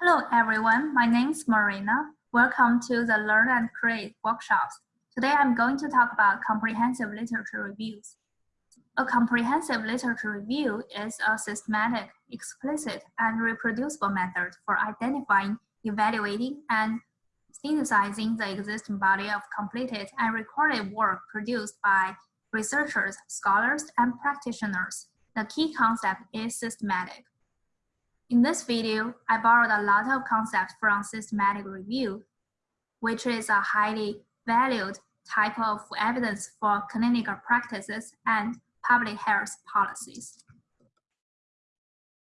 Hello everyone, my name is Marina. Welcome to the Learn and Create workshops. Today I'm going to talk about comprehensive literature reviews. A comprehensive literature review is a systematic, explicit, and reproducible method for identifying, evaluating, and synthesizing the existing body of completed and recorded work produced by researchers, scholars, and practitioners. The key concept is systematic. In this video, I borrowed a lot of concepts from systematic review, which is a highly valued type of evidence for clinical practices and public health policies.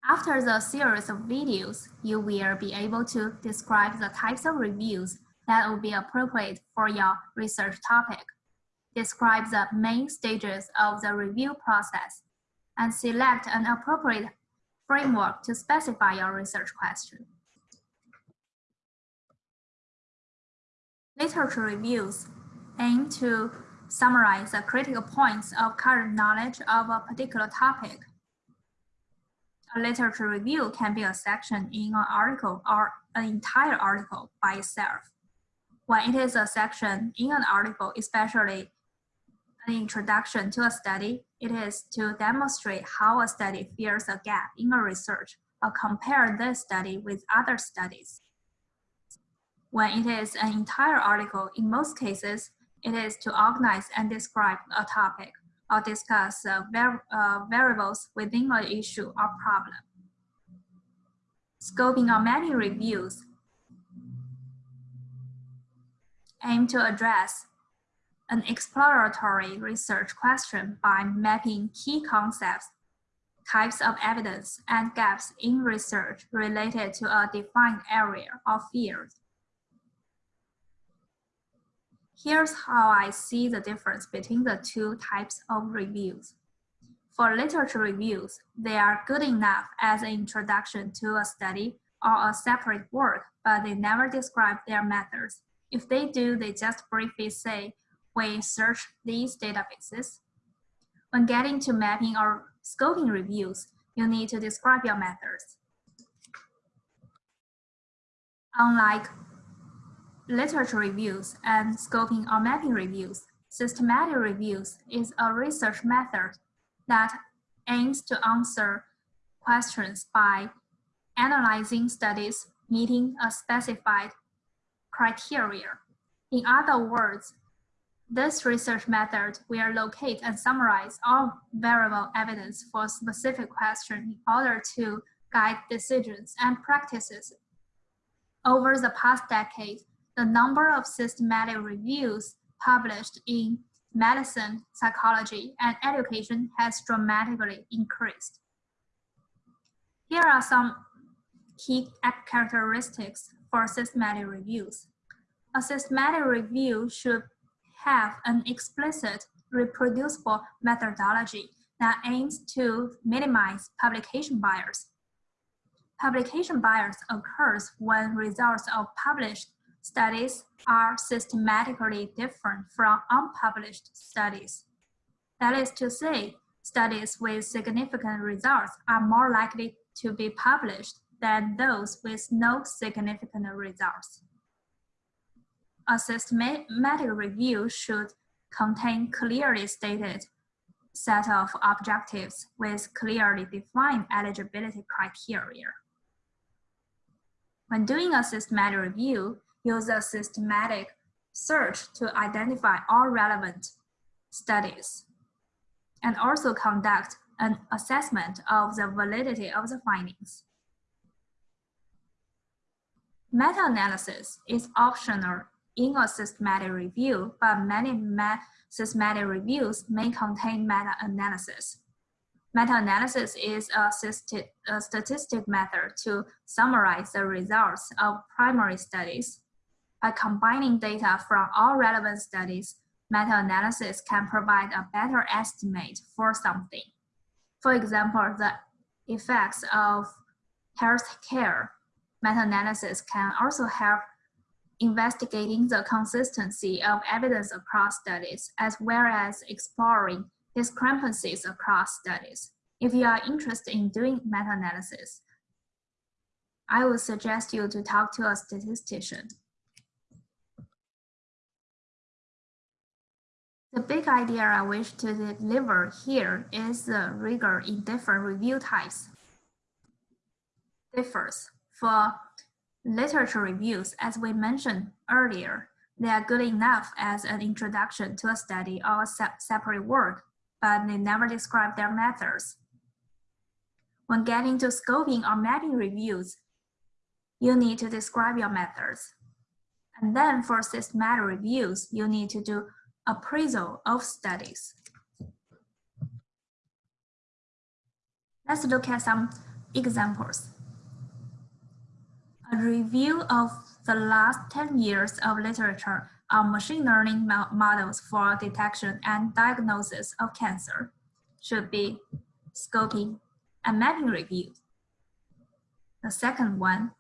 After the series of videos, you will be able to describe the types of reviews that will be appropriate for your research topic, describe the main stages of the review process, and select an appropriate framework to specify your research question. Literature reviews aim to summarize the critical points of current knowledge of a particular topic. A literature review can be a section in an article or an entire article by itself. When it is a section in an article, especially an introduction to a study, it is to demonstrate how a study fills a gap in a research or compare this study with other studies. When it is an entire article, in most cases, it is to organize and describe a topic or discuss uh, var uh, variables within an issue or problem. Scoping or many reviews aim to address an exploratory research question by mapping key concepts, types of evidence, and gaps in research related to a defined area or field. Here's how I see the difference between the two types of reviews. For literature reviews, they are good enough as an introduction to a study or a separate work, but they never describe their methods. If they do, they just briefly say, we search these databases. When getting to mapping or scoping reviews, you need to describe your methods. Unlike literature reviews and scoping or mapping reviews, systematic reviews is a research method that aims to answer questions by analyzing studies meeting a specified criteria. In other words, this research method will locate and summarize all variable evidence for a specific question in order to guide decisions and practices. Over the past decade, the number of systematic reviews published in medicine, psychology, and education has dramatically increased. Here are some key characteristics for systematic reviews. A systematic review should have an explicit reproducible methodology that aims to minimize publication bias. Publication bias occurs when results of published studies are systematically different from unpublished studies. That is to say, studies with significant results are more likely to be published than those with no significant results. A systematic review should contain clearly stated set of objectives with clearly defined eligibility criteria. When doing a systematic review, use a systematic search to identify all relevant studies and also conduct an assessment of the validity of the findings. Meta-analysis is optional in a systematic review, but many systematic reviews may contain meta-analysis. Meta-analysis is a, a statistic method to summarize the results of primary studies. By combining data from all relevant studies, meta-analysis can provide a better estimate for something. For example, the effects of health care meta-analysis can also help investigating the consistency of evidence across studies, as well as exploring discrepancies across studies. If you are interested in doing meta-analysis, I would suggest you to talk to a statistician. The big idea I wish to deliver here is the rigor in different review types. Differs. For literature reviews, as we mentioned earlier, they are good enough as an introduction to a study or a se separate work, but they never describe their methods. When getting to scoping or mapping reviews, you need to describe your methods. And then for systematic reviews, you need to do appraisal of studies. Let's look at some examples. A review of the last 10 years of literature on machine learning models for detection and diagnosis of cancer should be scoping and mapping review. The second one,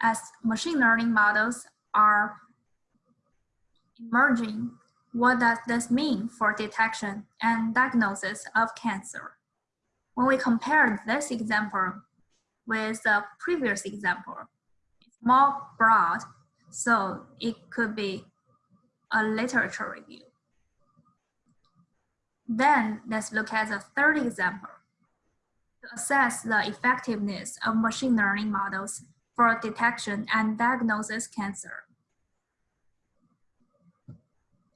as machine learning models are emerging what does this mean for detection and diagnosis of cancer? When we compare this example with the previous example, more broad, so it could be a literature review. Then let's look at the third example. To assess the effectiveness of machine learning models for detection and diagnosis cancer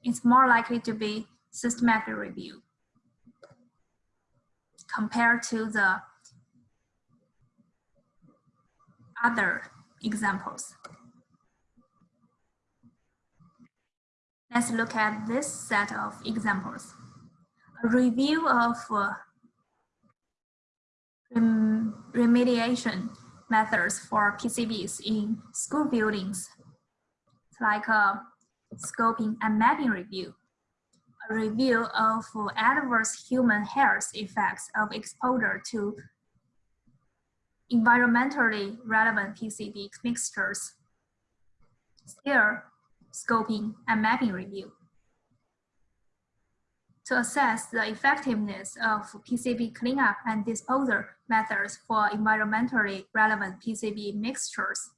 it's more likely to be systematic review compared to the other examples. Let's look at this set of examples. A review of uh, rem remediation methods for PCBs in school buildings, it's like a uh, scoping and mapping review, a review of adverse human health effects of exposure to environmentally relevant PCB mixtures, still scoping and mapping review. To assess the effectiveness of PCB cleanup and disposal methods for environmentally relevant PCB mixtures,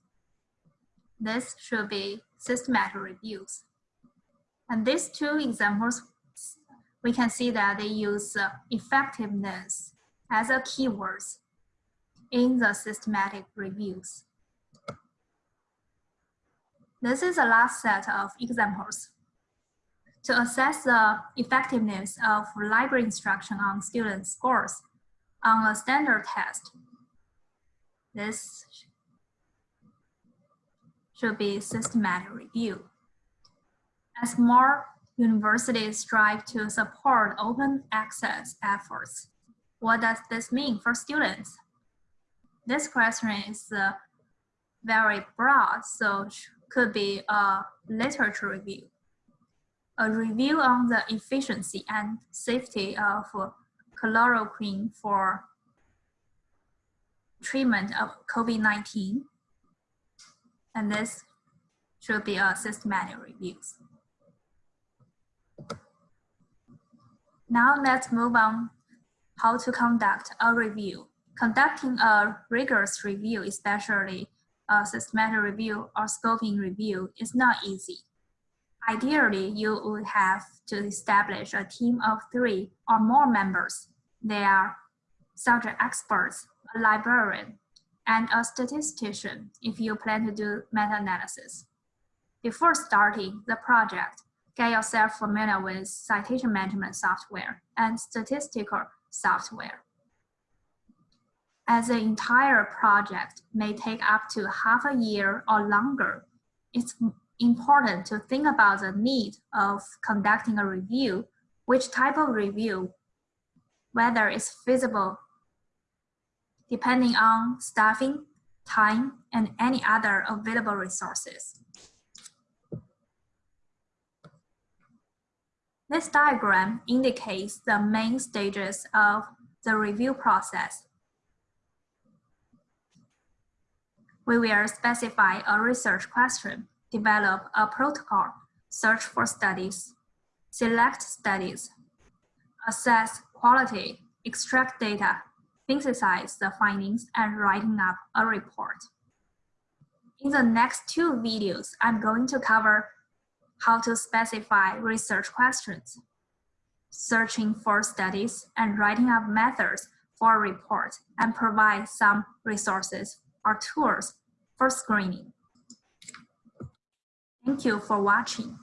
this should be systematic reviews. And these two examples, we can see that they use effectiveness as a keywords in the systematic reviews. This is the last set of examples. To assess the effectiveness of library instruction on student scores on a standard test, this should be systematic review. As more universities strive to support open access efforts, what does this mean for students? This question is uh, very broad, so could be a literature review. A review on the efficiency and safety of chloroquine for treatment of COVID-19 and this should be a systematic review. Now let's move on how to conduct a review. Conducting a rigorous review, especially a systematic review or scoping review is not easy. Ideally, you would have to establish a team of three or more members. They are subject experts, a librarian, and a statistician if you plan to do meta-analysis. Before starting the project, get yourself familiar with citation management software and statistical software. As the entire project may take up to half a year or longer, it's important to think about the need of conducting a review, which type of review, whether it's feasible depending on staffing, time, and any other available resources. This diagram indicates the main stages of the review process. We will specify a research question, develop a protocol, search for studies, select studies, assess quality, extract data, synthesize the findings, and writing up a report. In the next two videos, I'm going to cover how to specify research questions, searching for studies, and writing up methods for a report, and provide some resources or tools for screening. Thank you for watching.